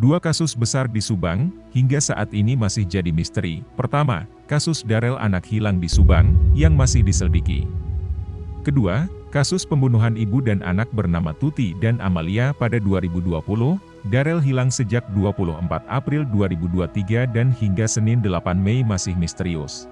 Dua kasus besar di Subang, hingga saat ini masih jadi misteri. Pertama, kasus Darel anak hilang di Subang, yang masih diselidiki. Kedua, kasus pembunuhan ibu dan anak bernama Tuti dan Amalia pada 2020, Darel hilang sejak 24 April 2023 dan hingga Senin 8 Mei masih misterius.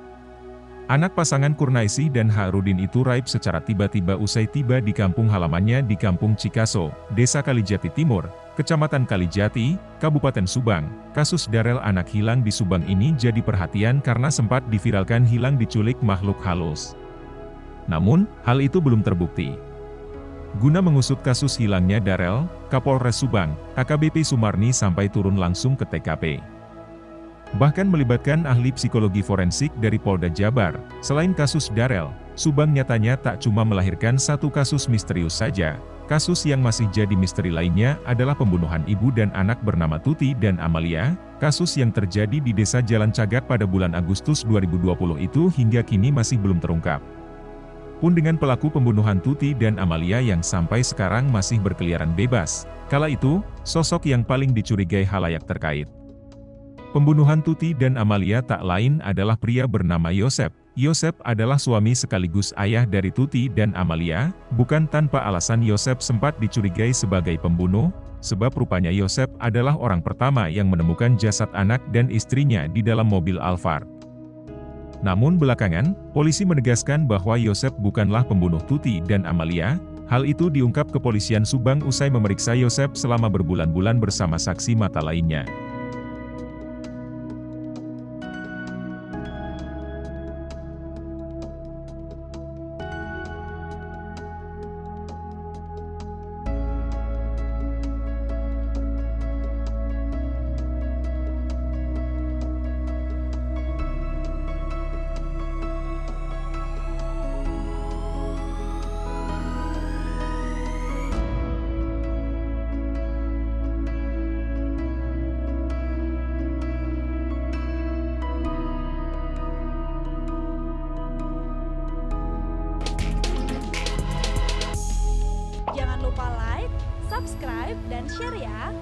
Anak pasangan Kurnaisi dan Harudin itu raib secara tiba-tiba usai tiba di kampung halamannya di Kampung Cikaso, Desa Kalijati Timur, Kecamatan Kalijati, Kabupaten Subang. Kasus Darel anak hilang di Subang ini jadi perhatian karena sempat diviralkan hilang diculik makhluk halus. Namun, hal itu belum terbukti. Guna mengusut kasus hilangnya Darel, Kapolres Subang, AKBP Sumarni sampai turun langsung ke TKP bahkan melibatkan ahli psikologi forensik dari Polda Jabar. Selain kasus Darel, Subang nyatanya tak cuma melahirkan satu kasus misterius saja, kasus yang masih jadi misteri lainnya adalah pembunuhan ibu dan anak bernama Tuti dan Amalia, kasus yang terjadi di desa Jalan Cagak pada bulan Agustus 2020 itu hingga kini masih belum terungkap. Pun dengan pelaku pembunuhan Tuti dan Amalia yang sampai sekarang masih berkeliaran bebas, kala itu, sosok yang paling dicurigai halayak terkait. Pembunuhan Tuti dan Amalia tak lain adalah pria bernama Yosep. Yosep adalah suami sekaligus ayah dari Tuti dan Amalia, bukan tanpa alasan Yosep sempat dicurigai sebagai pembunuh, sebab rupanya Yosep adalah orang pertama yang menemukan jasad anak dan istrinya di dalam mobil Alphard. Namun belakangan, polisi menegaskan bahwa Yosep bukanlah pembunuh Tuti dan Amalia, hal itu diungkap kepolisian Subang usai memeriksa Yosep selama berbulan-bulan bersama saksi mata lainnya. Subscribe, dan share ya!